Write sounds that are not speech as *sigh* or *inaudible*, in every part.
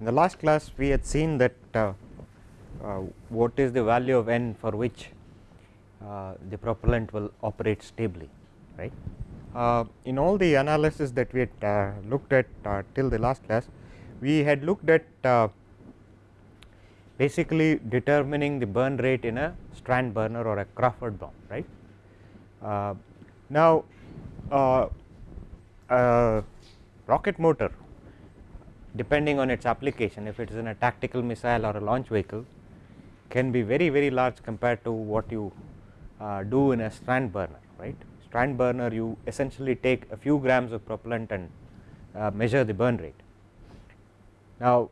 In the last class we had seen that uh, uh, what is the value of n for which uh, the propellant will operate stably right. Uh, in all the analysis that we had uh, looked at uh, till the last class we had looked at basically determining the burn rate in a strand burner or a Crawford bomb right. now rocket motor depending on its application if it is in a tactical missile or a launch vehicle can be very very large compared to what you uh, do in a strand burner right. Strand burner you essentially take a few grams of propellant and uh, measure the burn rate. Now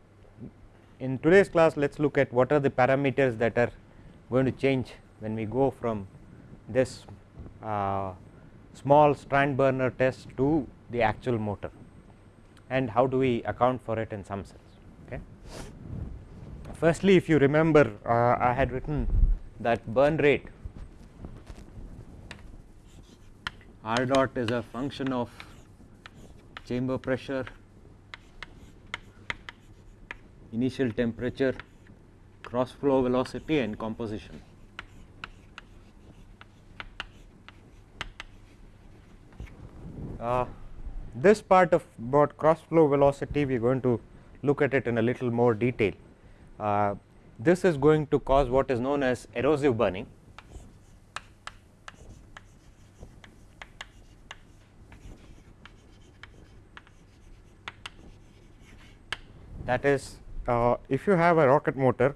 in today's class let us look at what are the parameters that are going to change when we go from this uh, small strand burner test to the actual motor and how do we account for it in some sense. Okay. Firstly, if you remember uh, I had written that burn rate R dot is a function of chamber pressure, initial temperature, cross flow velocity and composition. Uh, this part of about cross flow velocity we are going to look at it in a little more detail. Uh, this is going to cause what is known as erosive burning. That is uh, if you have a rocket motor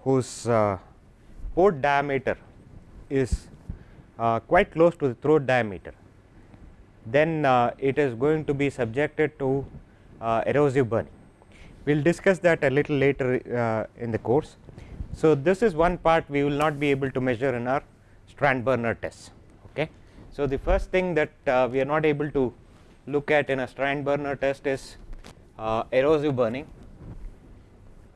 whose uh, port diameter is uh, quite close to the throat diameter then uh, it is going to be subjected to uh, erosive burning. We will discuss that a little later uh, in the course. So, this is one part we will not be able to measure in our strand burner test. Okay. So, the first thing that uh, we are not able to look at in a strand burner test is uh, erosive burning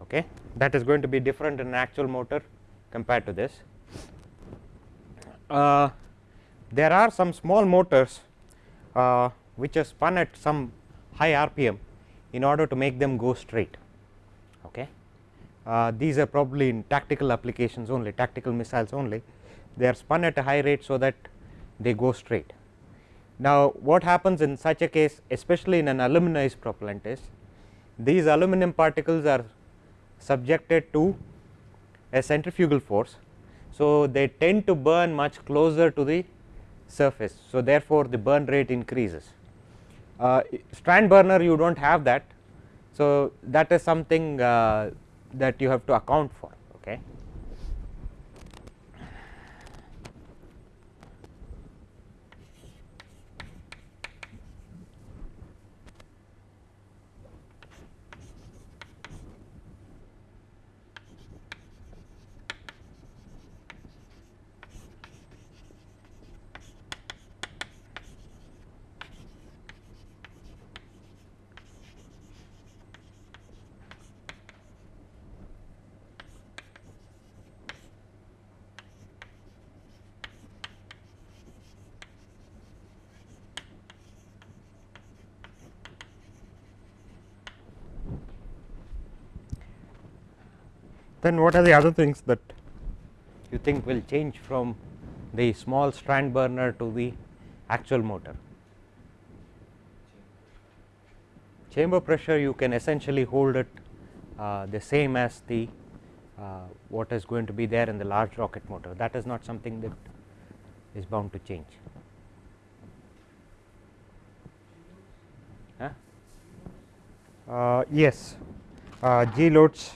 okay. that is going to be different in an actual motor compared to this. Uh, there are some small motors uh, which are spun at some high RPM in order to make them go straight. Okay. Uh, these are probably in tactical applications only tactical missiles only they are spun at a high rate so that they go straight. Now, what happens in such a case especially in an aluminized propellant is these aluminum particles are subjected to a centrifugal force. So, they tend to burn much closer to the surface. So, therefore, the burn rate increases. Uh, strand burner you do not have that. So, that is something uh, that you have to account for. Okay. Then what are the other things that you think will change from the small strand burner to the actual motor. Chamber pressure you can essentially hold it uh, the same as the uh, what is going to be there in the large rocket motor that is not something that is bound to change. Huh? Uh, yes, uh, G loads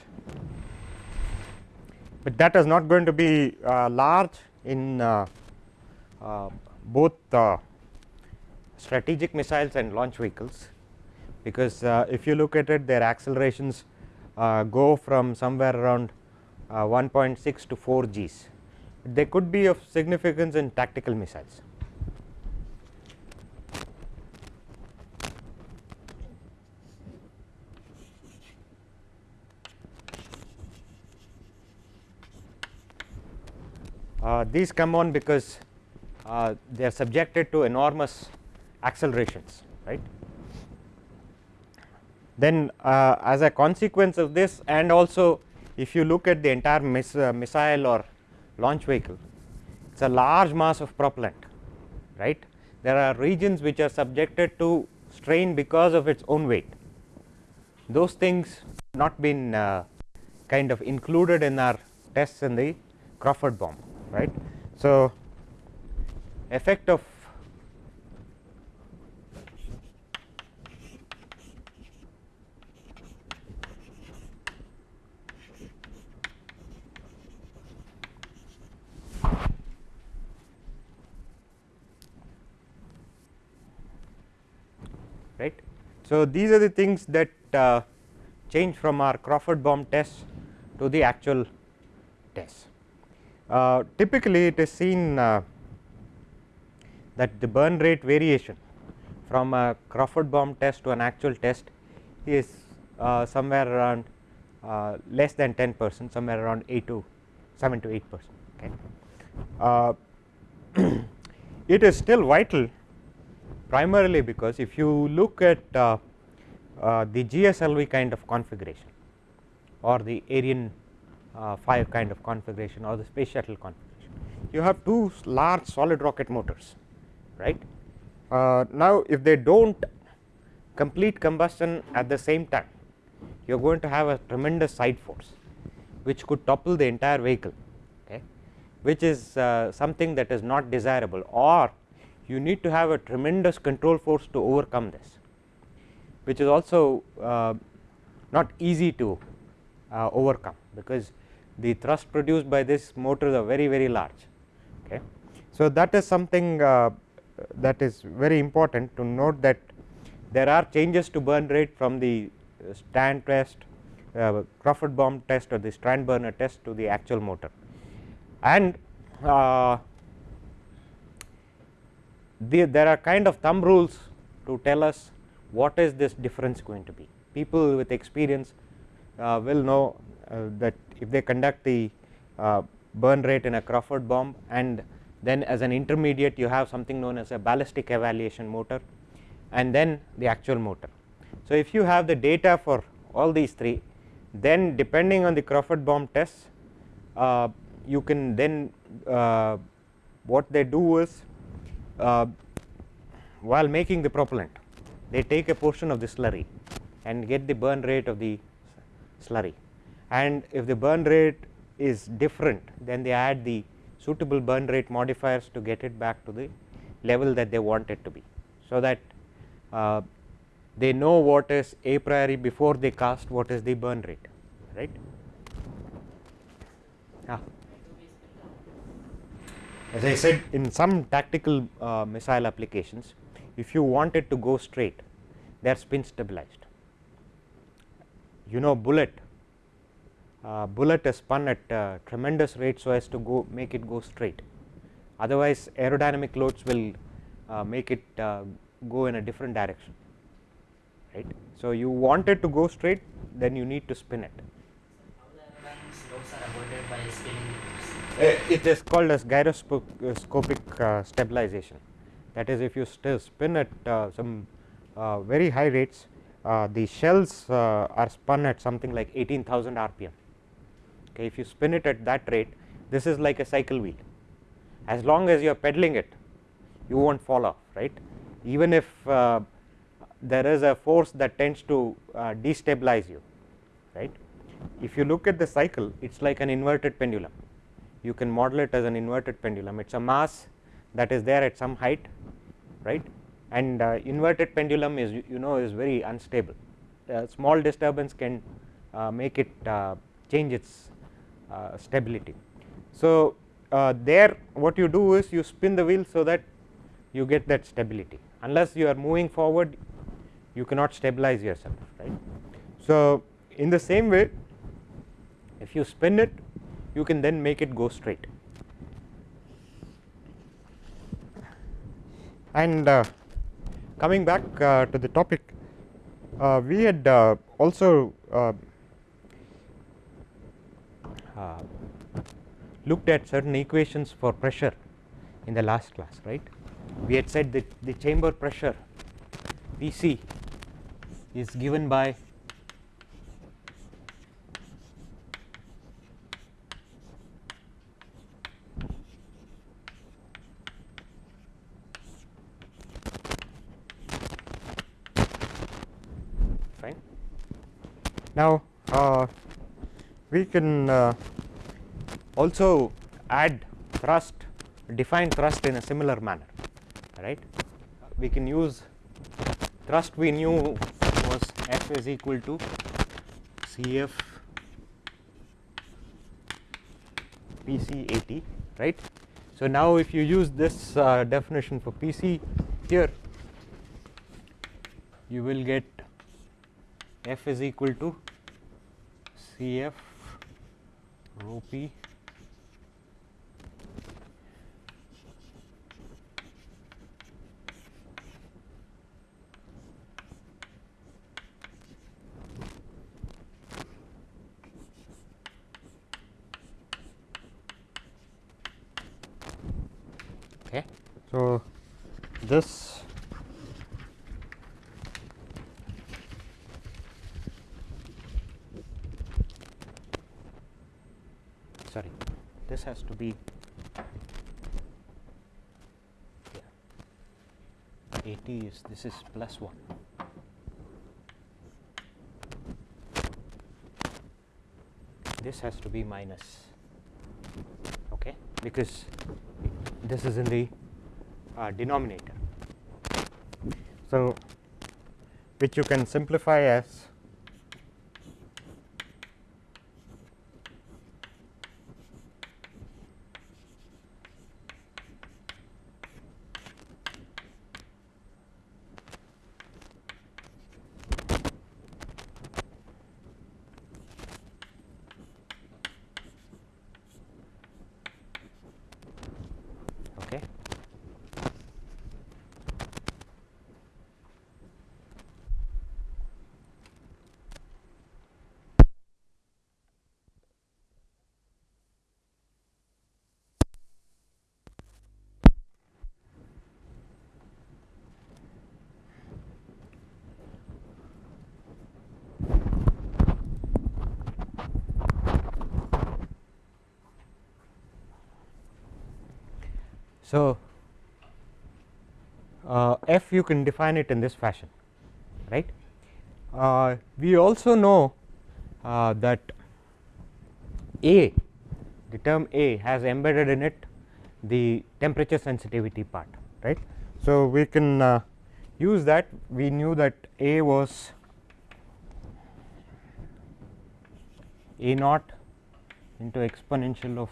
but that is not going to be uh, large in uh, uh, both strategic missiles and launch vehicles because if you look at it their accelerations go from somewhere around 1.6 to 4 Gs. They could be of significance in tactical missiles. Uh, these come on because uh, they are subjected to enormous accelerations right. then uh, as a consequence of this and also if you look at the entire miss, uh, missile or launch vehicle it is a large mass of propellant right? There are regions which are subjected to strain because of its own weight. Those things not been uh, kind of included in our tests in the Crawford bomb right. So, effect of right. So, these are the things that uh, change from our Crawford bomb test to the actual test. Uh, typically, it is seen uh, that the burn rate variation from a Crawford bomb test to an actual test is uh, somewhere around uh, less than 10 percent somewhere around 8 to 7 to 8 percent. Okay. Uh, *clears throat* it is still vital primarily because if you look at the GSLV kind of configuration or the Ariane uh, 5 kind of configuration or the space shuttle configuration, you have two large solid rocket motors right. Uh, now, if they do not complete combustion at the same time you are going to have a tremendous side force which could topple the entire vehicle okay, which is uh, something that is not desirable or you need to have a tremendous control force to overcome this which is also uh, not easy to uh, overcome because the thrust produced by this motors are very very large okay. So, that is something uh, that is very important to note that there are changes to burn rate from the stand test uh, Crawford bomb test or the strand burner test to the actual motor and uh, the, there are kind of thumb rules to tell us what is this difference going to be. People with experience uh, will know that if they conduct the uh, burn rate in a Crawford bomb and then as an intermediate you have something known as a ballistic evaluation motor and then the actual motor. So, if you have the data for all these three then depending on the Crawford bomb tests uh, you can then uh, what they do is uh, while making the propellant they take a portion of the slurry and get the burn rate of the slurry and if the burn rate is different then they add the suitable burn rate modifiers to get it back to the level that they want it to be. So, that uh, they know what is a priori before they cast what is the burn rate right. Yeah. As I said in some tactical uh, missile applications if you want it to go straight they are spin stabilized. You know bullet bullet is spun at uh, tremendous rate so as to go make it go straight otherwise aerodynamic loads will uh, make it uh, go in a different direction right. So, you want it to go straight then you need to spin it. Uh, it is called as gyroscopic uh, stabilization that is if you still spin at uh, some uh, very high rates uh, the shells uh, are spun at something like 18000 rpm okay if you spin it at that rate this is like a cycle wheel. As long as you are pedaling it you won't fall off right? Even if there is a force that tends to destabilize you right? If you look at the cycle it is like an inverted pendulum. You can model it as an inverted pendulum. It is a mass that is there at some height right? And uh, inverted pendulum is you know is very unstable. A small disturbance can uh, make it uh, change its uh, stability. So, uh, there what you do is you spin the wheel so that you get that stability unless you are moving forward you cannot stabilize yourself right. So, in the same way if you spin it you can then make it go straight. And uh, coming back uh, to the topic, uh, we had uh, also uh, looked at certain equations for pressure in the last class right. We had said that the chamber pressure Pc is given by fine. Now uh, we can uh, also add thrust define thrust in a similar manner right. We can use thrust we knew was F is equal to C f P c A t right. So, now if you use this uh, definition for P c here you will get F is equal to C f rho p okay. So, this sorry this has to be yeah. 80 is this is plus 1 this has to be minus okay because this is in the uh, denominator. So, which you can simplify as okay. So, uh, f you can define it in this fashion right. Uh, we also know uh, that A the term A has embedded in it the temperature sensitivity part right. So, we can uh, use that we knew that A was A naught into exponential of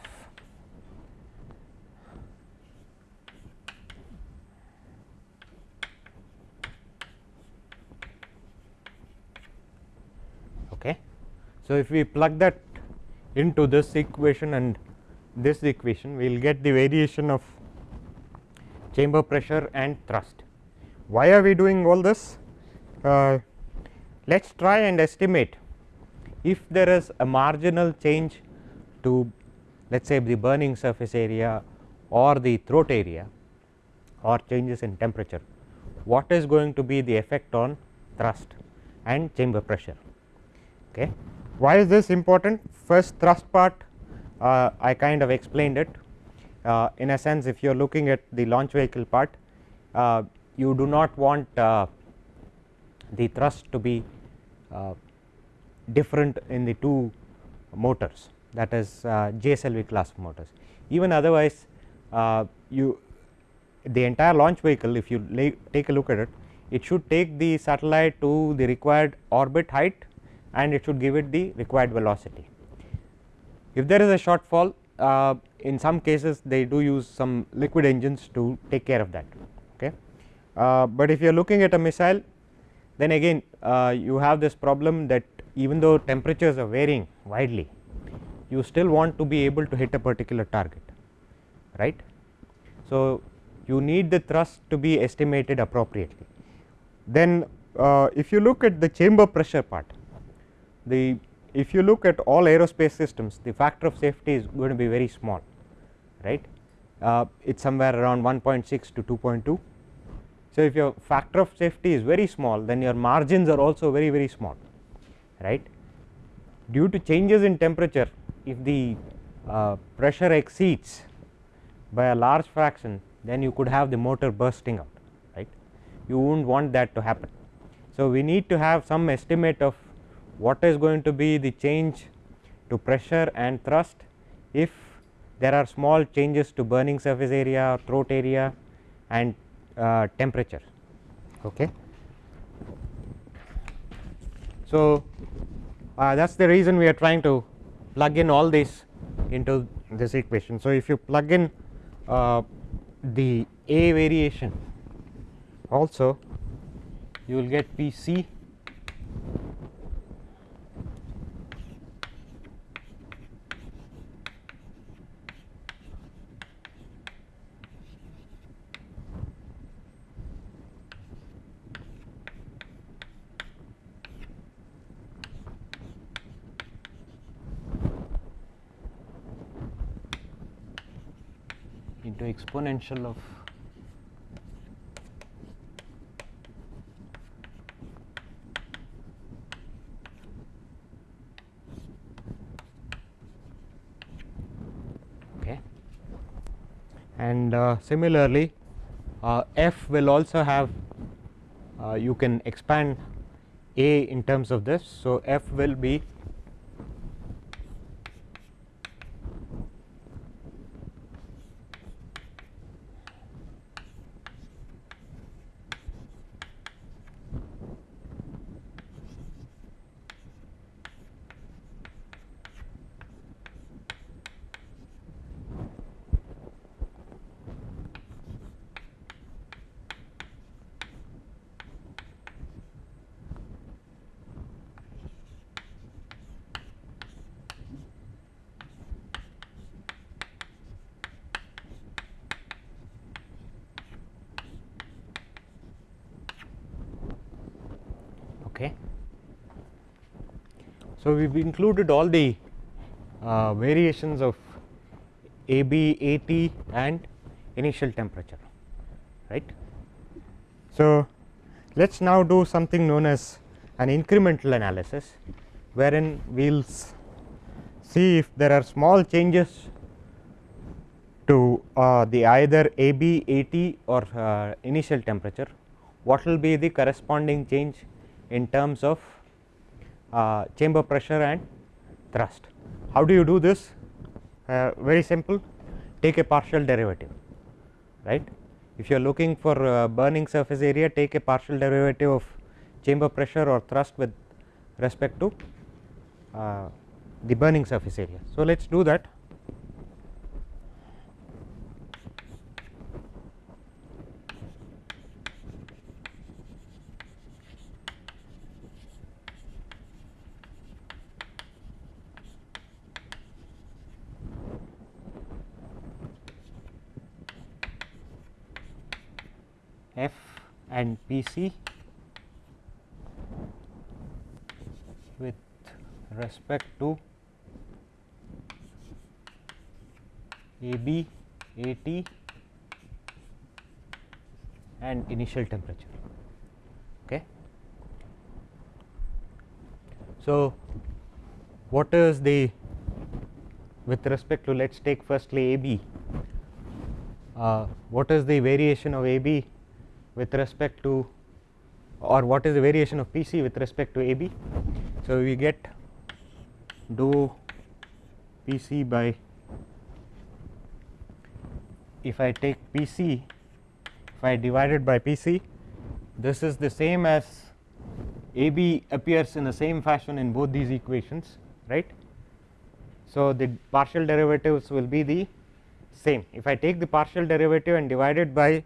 okay. So, if we plug that into this equation and this equation we will get the variation of chamber pressure and thrust. Why are we doing all this? Uh, let us try and estimate if there is a marginal change to let us say the burning surface area or the throat area or changes in temperature, what is going to be the effect on thrust and chamber pressure. Okay. Why is this important? First thrust part uh, I kind of explained it uh, in a sense if you are looking at the launch vehicle part uh, you do not want uh, the thrust to be uh, different in the two motors that is uh, GSLV class motors. Even otherwise you the entire launch vehicle if you take a look at it, it should take the satellite to the required orbit height and it should give it the required velocity. If there is a shortfall uh, in some cases they do use some liquid engines to take care of that. Okay. Uh, but if you are looking at a missile then again uh, you have this problem that even though temperatures are varying widely you still want to be able to hit a particular target right. So, you need the thrust to be estimated appropriately. Then uh, if you look at the chamber pressure part the if you look at all aerospace systems the factor of safety is going to be very small right uh, it is somewhere around 1.6 to 2.2. So, if your factor of safety is very small then your margins are also very very small right due to changes in temperature if the uh, pressure exceeds by a large fraction then you could have the motor bursting out right you would not want that to happen. So, we need to have some estimate of what is going to be the change to pressure and thrust if there are small changes to burning surface area throat area and uh, temperature okay? So uh, that is the reason we are trying to plug in all this into this equation. So if you plug in uh, the a variation also you will get pc into exponential of okay. And uh, similarly uh, f will also have uh, you can expand a in terms of this. So f will be okay. So, we have included all the uh, variations of AB, AT and initial temperature right. So, let us now do something known as an incremental analysis wherein we will see if there are small changes to uh, the either AB, AT or uh, initial temperature what will be the corresponding change in terms of uh, chamber pressure and thrust. How do you do this? Uh, very simple take a partial derivative right. If you are looking for uh, burning surface area take a partial derivative of chamber pressure or thrust with respect to uh, the burning surface area. So, let us do that f Pc with respect to AB, AT and initial temperature. Okay. So, what is the with respect to let us take firstly AB, uh, what is the variation of AB with respect to or what is the variation of PC with respect to AB. So, we get dou PC by if I take PC if I divide it by PC this is the same as AB appears in the same fashion in both these equations right. So, the partial derivatives will be the same if I take the partial derivative and divide it by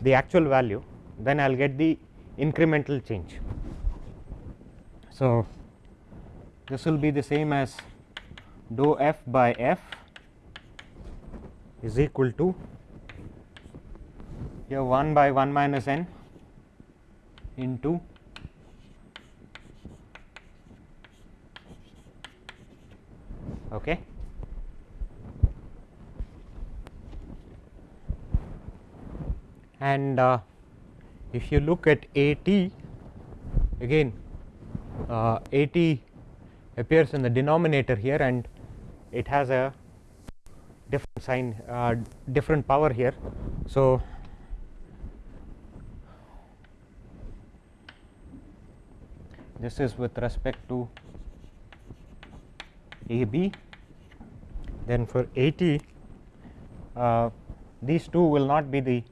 the actual value then I will get the incremental change. So, this will be the same as dou f by f is equal to here 1 by 1 minus n into okay and uh, if you look at AT again uh, AT appears in the denominator here and it has a different sign uh, different power here. So, this is with respect to A B then for A T uh, these two will not be the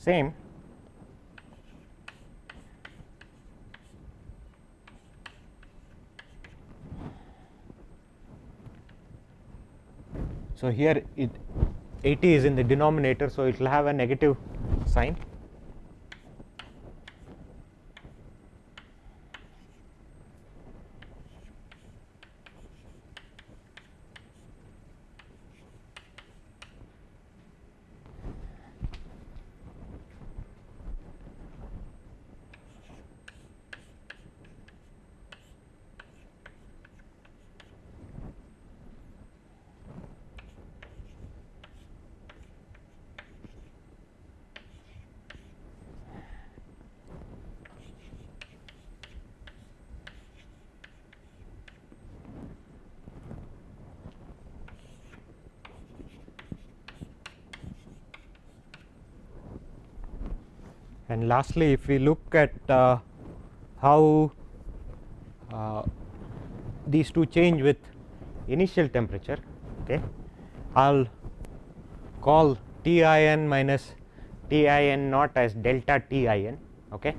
same So, here it AT is in the denominator. So, it will have a negative sign And lastly, if we look at uh, how uh, these two change with initial temperature, okay, I will call T i n minus T i n naught as delta T i n. Okay.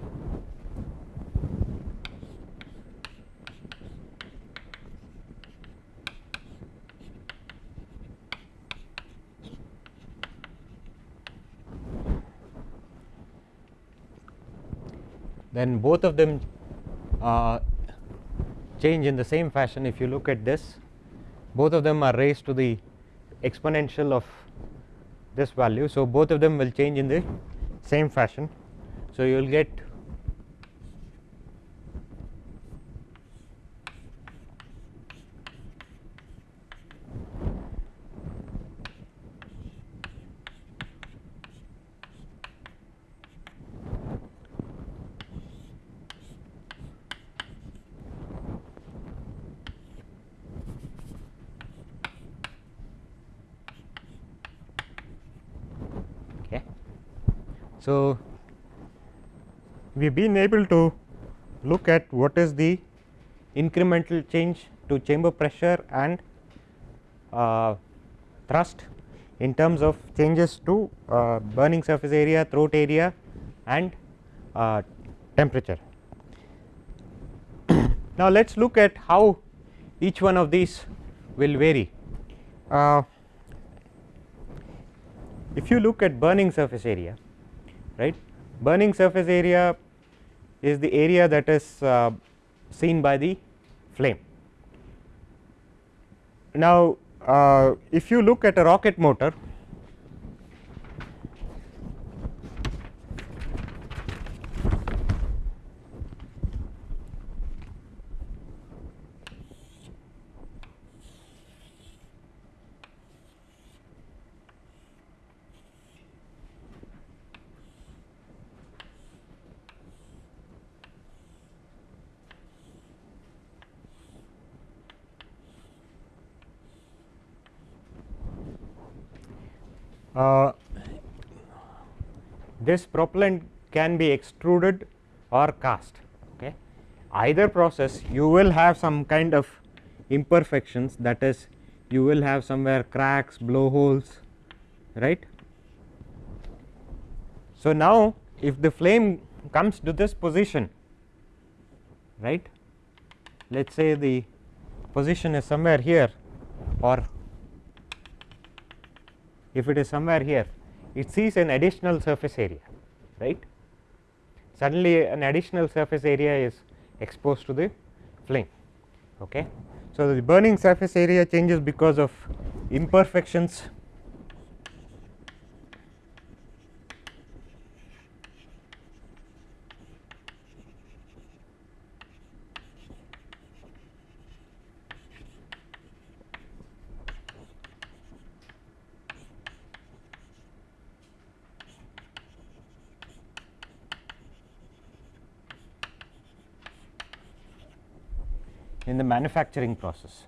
Then both of them uh, change in the same fashion if you look at this both of them are raised to the exponential of this value. So, both of them will change in the same fashion. So, you will get So, we have been able to look at what is the incremental change to chamber pressure and uh, thrust in terms of changes to uh, burning surface area, throat area and uh, temperature. *coughs* now, let us look at how each one of these will vary. Uh, if you look at burning surface area, right. Burning surface area is the area that is uh, seen by the flame. Now, uh, if you look at a rocket motor Uh, this propellant can be extruded or cast okay? Either process you will have some kind of imperfections that is you will have somewhere cracks blowholes right? So now if the flame comes to this position right? Let us say the position is somewhere here or if it is somewhere here it sees an additional surface area right? Suddenly an additional surface area is exposed to the flame okay? So the burning surface area changes because of imperfections manufacturing process.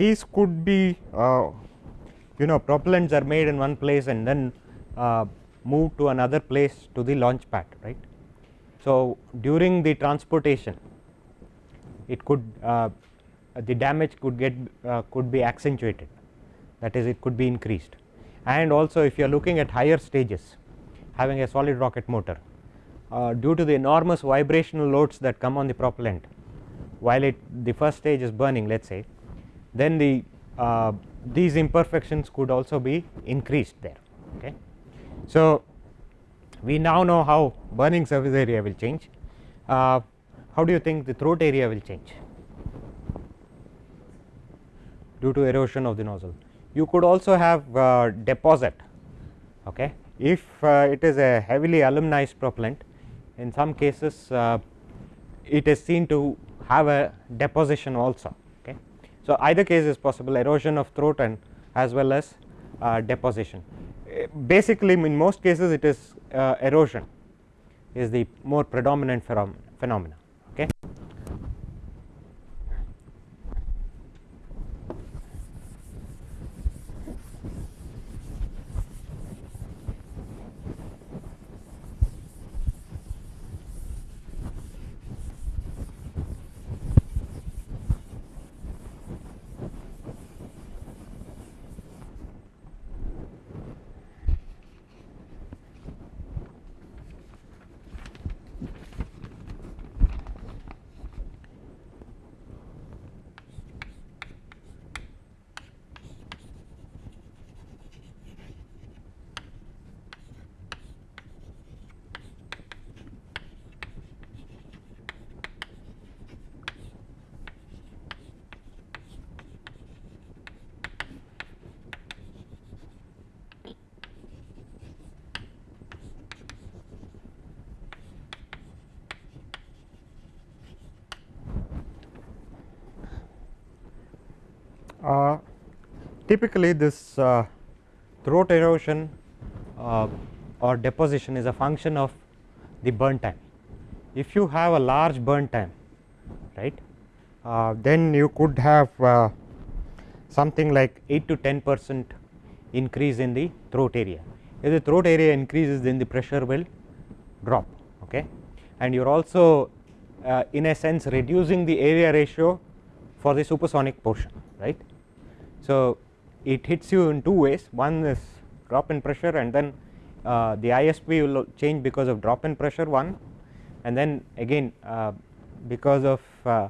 These could be uh, you know propellants are made in one place and then uh, moved to another place to the launch pad right. So, during the transportation it could uh, the damage could get uh, could be accentuated that is it could be increased. And also if you are looking at higher stages having a solid rocket motor uh, due to the enormous vibrational loads that come on the propellant while it the first stage is burning let us say then the uh, these imperfections could also be increased there okay. So, we now know how burning surface area will change. Uh, how do you think the throat area will change? Due to erosion of the nozzle you could also have uh, deposit okay? If uh, it is a heavily aluminized propellant in some cases uh, it is seen to have a deposition also okay? So either case is possible erosion of throat and as well as uh, deposition. Basically in most cases it is uh, erosion is the more predominant phenomena okay Uh, typically this uh, throat erosion uh, or deposition is a function of the burn time. If you have a large burn time right uh, then you could have uh, something like 8 to 10 percent increase in the throat area. If the throat area increases then the pressure will drop okay and you are also uh, in a sense reducing the area ratio for the supersonic portion right. So, it hits you in two ways one is drop in pressure and then uh, the ISP will change because of drop in pressure one and then again uh, because of uh,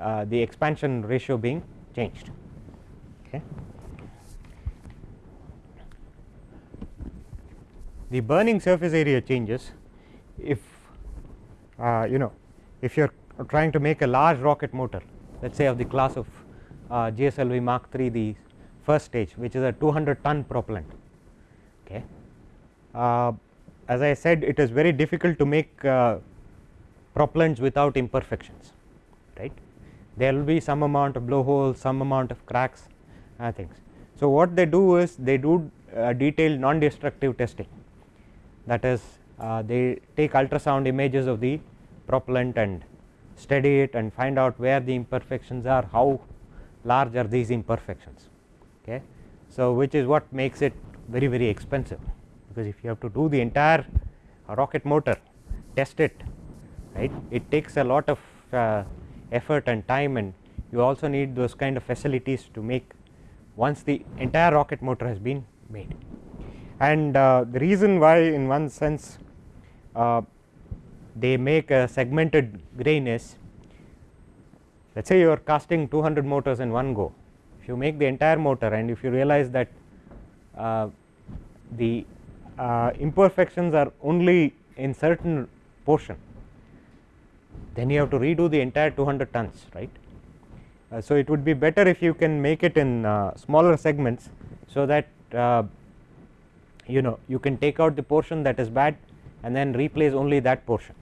uh the expansion ratio being changed. Okay. The burning surface area changes if uh, you know if you are trying to make a large rocket motor let us say of the class of uh, GSLV Mark III the first stage which is a 200 ton propellant okay. Uh, as I said it is very difficult to make uh, propellants without imperfections right there will be some amount of blowholes some amount of cracks uh, things. So, what they do is they do uh, detailed non destructive testing that is uh, they take ultrasound images of the propellant and study it and find out where the imperfections are how large are these imperfections okay. So, which is what makes it very very expensive because if you have to do the entire rocket motor test it right it takes a lot of uh, effort and time and you also need those kind of facilities to make once the entire rocket motor has been made. And uh, the reason why in one sense uh, they make a segmented grain is let us say you are casting 200 motors in one go if you make the entire motor and if you realize that uh, the uh, imperfections are only in certain portion then you have to redo the entire 200 tons right. Uh, so, it would be better if you can make it in uh, smaller segments so that uh, you know you can take out the portion that is bad and then replace only that portion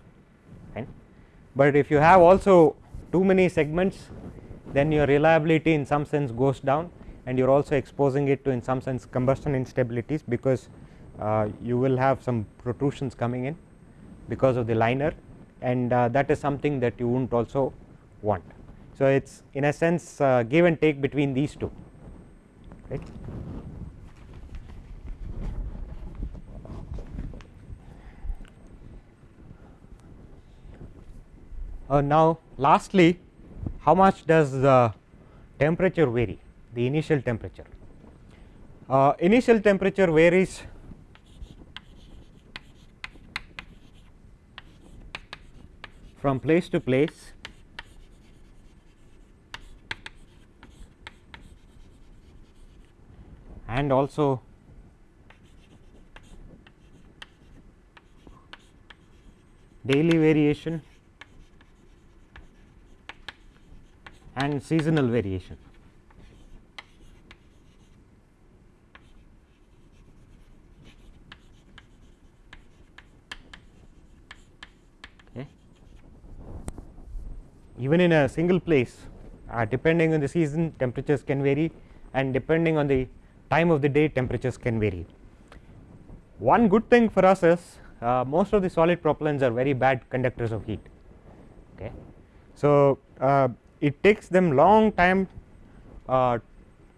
right. But if you have also too many segments then your reliability in some sense goes down and you are also exposing it to in some sense combustion instabilities because uh, you will have some protrusions coming in because of the liner and uh, that is something that you would not also want. So, it is in a sense uh, give and take between these two right. Uh, now lastly how much does the temperature vary? The initial temperature. Uh, initial temperature varies from place to place. And also daily variation and seasonal variation. Okay. Even in a single place uh, depending on the season temperatures can vary and depending on the time of the day temperatures can vary. One good thing for us is uh, most of the solid propellants are very bad conductors of heat. Okay. So, uh, it takes them long time uh,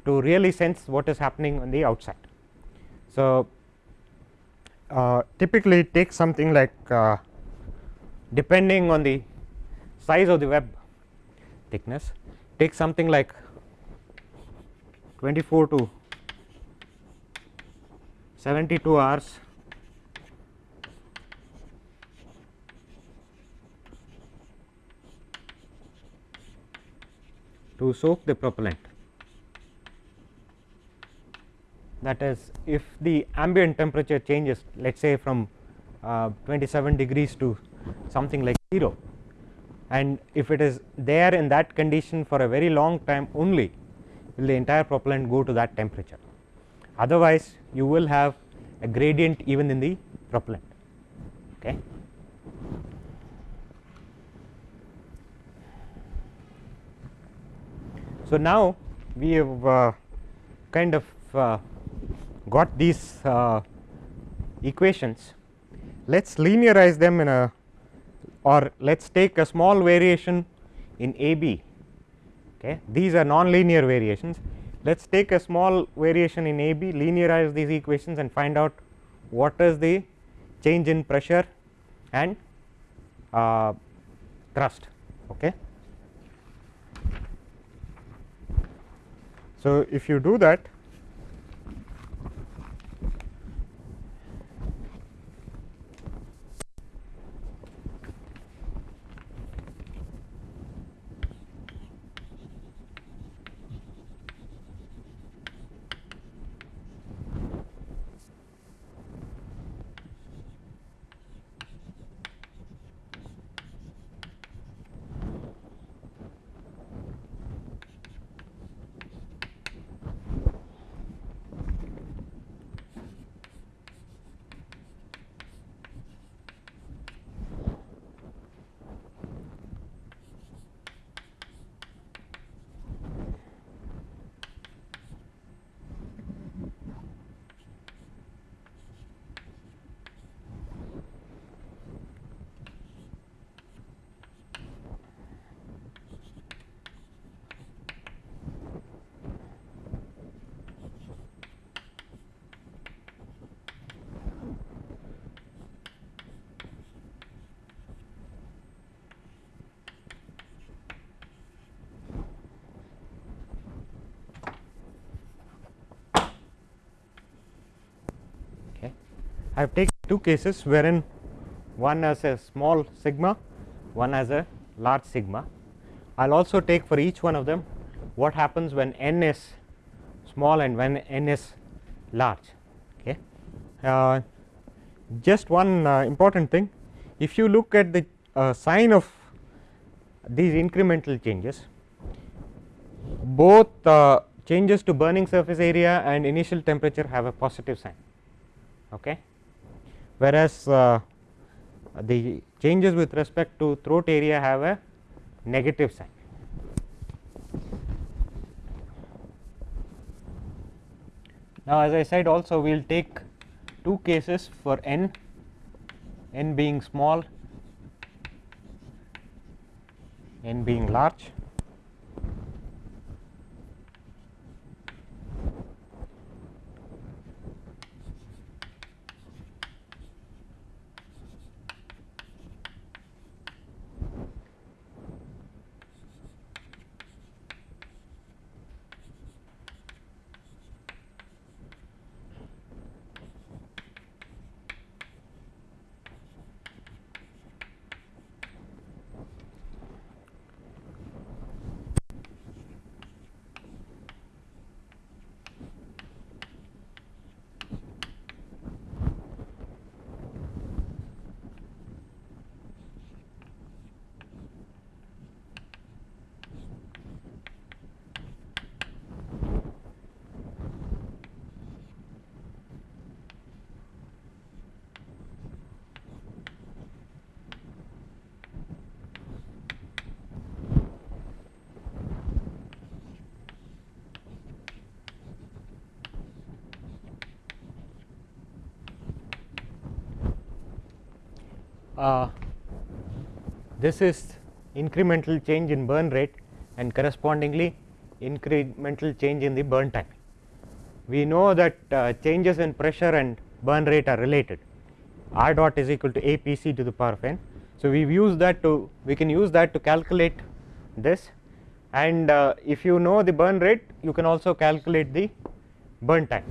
to really sense what is happening on the outside. So, uh, typically it takes something like uh, depending on the size of the web thickness takes something like 24 to 72 hours to soak the propellant. That is if the ambient temperature changes let us say from uh, 27 degrees to something like 0 and if it is there in that condition for a very long time only will the entire propellant go to that temperature. Otherwise, you will have a gradient even in the propellant. Okay. So, now we have uh, kind of uh, got these uh, equations, let us linearize them in a or let us take a small variation in A B. Okay. These are non-linear variations. Let us take a small variation in A B, linearize these equations and find out what is the change in pressure and uh, thrust. Okay. So, if you do that I have taken two cases wherein one has a small sigma, one has a large sigma. I will also take for each one of them what happens when n is small and when n is large. Okay. Uh, just one uh, important thing, if you look at the uh, sign of these incremental changes, both uh, changes to burning surface area and initial temperature have a positive sign. Okay whereas uh, the changes with respect to throat area have a negative sign. Now, as I said also we will take two cases for n, n being small, n being large. Uh, this is incremental change in burn rate and correspondingly incremental change in the burn time. We know that uh, changes in pressure and burn rate are related r dot is equal to a p c to the power of n. So, we used that to we can use that to calculate this and uh, if you know the burn rate you can also calculate the burn time.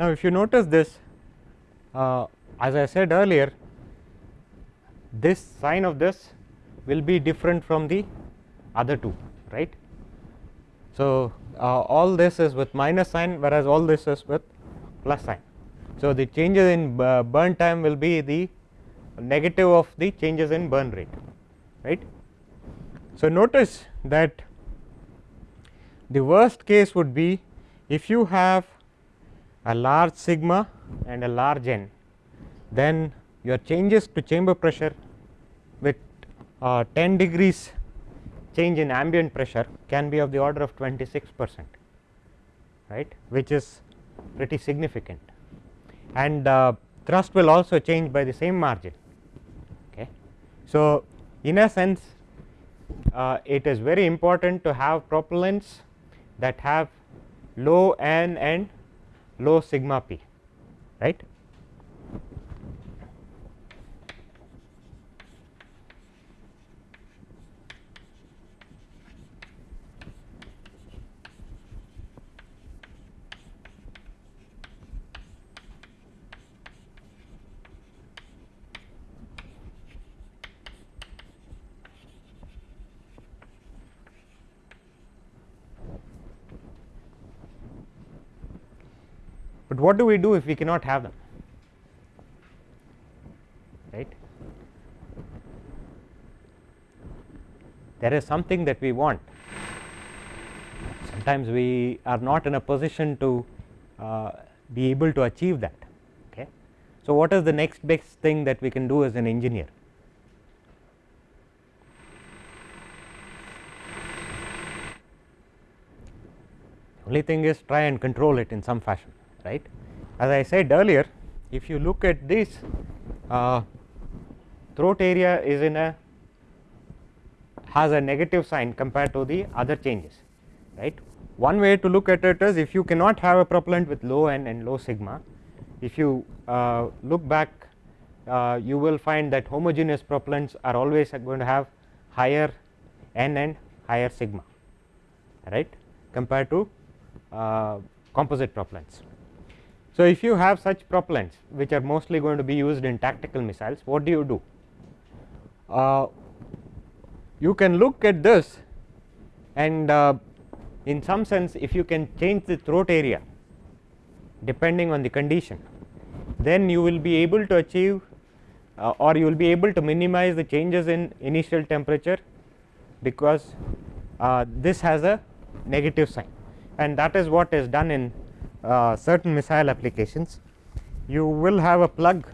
Now, if you notice this uh, as I said earlier this sign of this will be different from the other two right. So, uh, all this is with minus sign whereas all this is with plus sign. So, the changes in burn time will be the negative of the changes in burn rate right. So, notice that the worst case would be if you have a large sigma and a large n, then your changes to chamber pressure with uh, 10 degrees change in ambient pressure can be of the order of 26 percent right which is pretty significant and uh, thrust will also change by the same margin. Okay. So, in a sense uh, it is very important to have propellants that have low n and low sigma p right. But what do we do if we cannot have them right. There is something that we want sometimes we are not in a position to uh, be able to achieve that okay. So, what is the next best thing that we can do as an engineer only thing is try and control it in some fashion right. As I said earlier if you look at this uh, throat area is in a has a negative sign compared to the other changes right. One way to look at it is if you cannot have a propellant with low n and low sigma if you uh, look back uh, you will find that homogeneous propellants are always going to have higher n and higher sigma right compared to uh, composite propellants. So, if you have such propellants which are mostly going to be used in tactical missiles what do you do? Uh, you can look at this and uh, in some sense if you can change the throat area depending on the condition then you will be able to achieve uh, or you will be able to minimize the changes in initial temperature because uh, this has a negative sign and that is what is done in Uh, certain missile applications. You will have a plug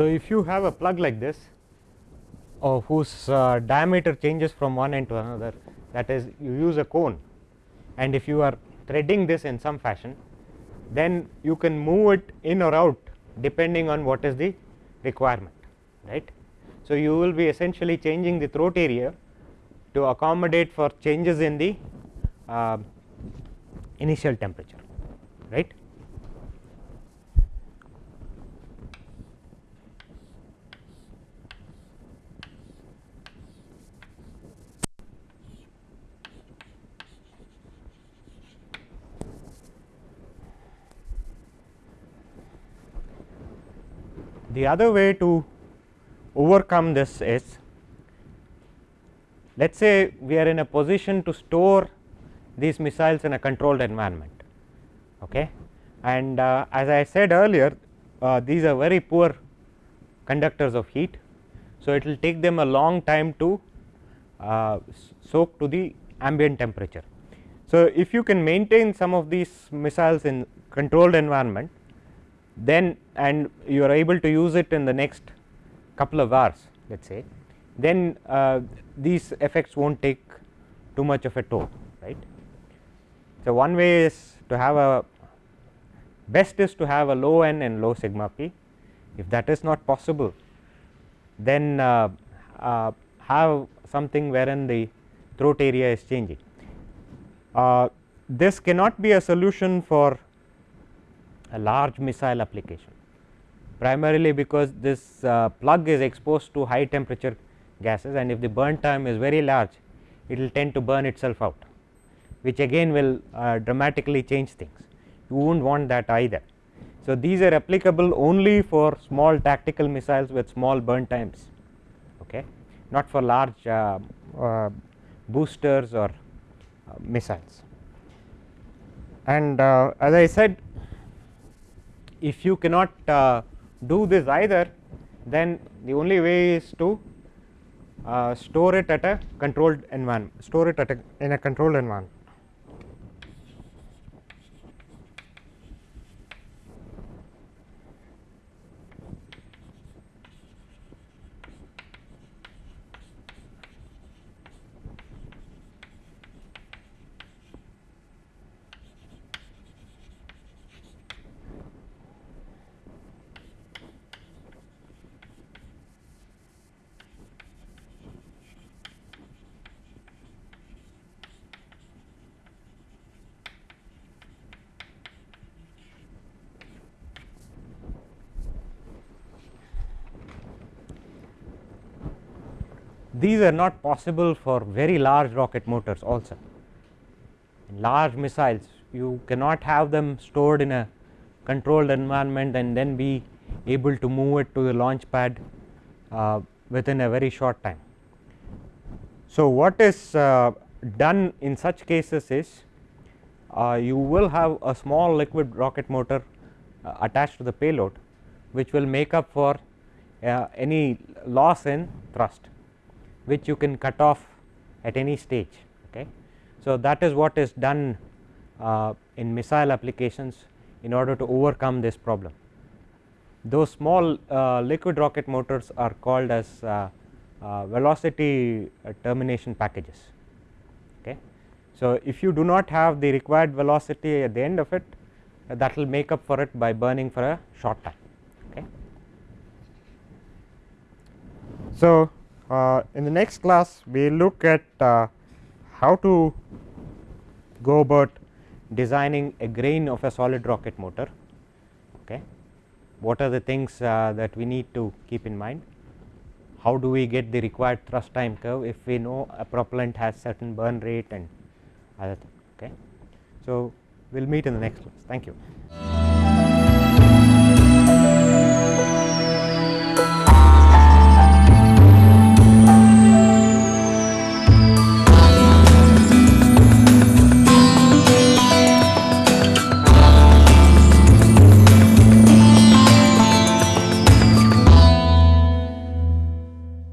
So, if you have a plug like this or whose uh, diameter changes from one end to another that is you use a cone and if you are threading this in some fashion then you can move it in or out depending on what is the requirement right. So, you will be essentially changing the throat area to accommodate for changes in the uh, initial temperature right. The other way to overcome this is let us say we are in a position to store these missiles in a controlled environment okay. and uh, as I said earlier uh, these are very poor conductors of heat. So, it will take them a long time to uh, soak to the ambient temperature. So, if you can maintain some of these missiles in controlled environment then and you are able to use it in the next couple of hours let us say then uh, these effects will not take too much of a toll right. So, one way is to have a best is to have a low n and low sigma p if that is not possible then uh, uh, have something wherein the throat area is changing. Uh, this cannot be a solution for a large missile application primarily because this uh, plug is exposed to high temperature gases and if the burn time is very large it will tend to burn itself out which again will uh, dramatically change things you would not want that either. So, these are applicable only for small tactical missiles with small burn times okay not for large uh, uh boosters or uh, missiles. And uh, as I said if you cannot uh, do this either then the only way is to uh, store it at a controlled environment store it at a in a controlled environment these are not possible for very large rocket motors also. In large missiles you cannot have them stored in a controlled environment and then be able to move it to the launch pad uh, within a very short time. So, what is uh, done in such cases is uh, you will have a small liquid rocket motor uh, attached to the payload which will make up for uh, any loss in thrust which you can cut off at any stage. Okay. So, that is what is done uh, in missile applications in order to overcome this problem. Those small uh, liquid rocket motors are called as uh, uh, velocity termination packages. Okay. So, if you do not have the required velocity at the end of it that will make up for it by burning for a short time. Okay. So, uh, in the next class we look at uh, how to go about designing a grain of a solid rocket motor. Okay. What are the things uh, that we need to keep in mind? How do we get the required thrust time curve if we know a propellant has certain burn rate and other things. Okay. So, we will meet in the next class. Thank you.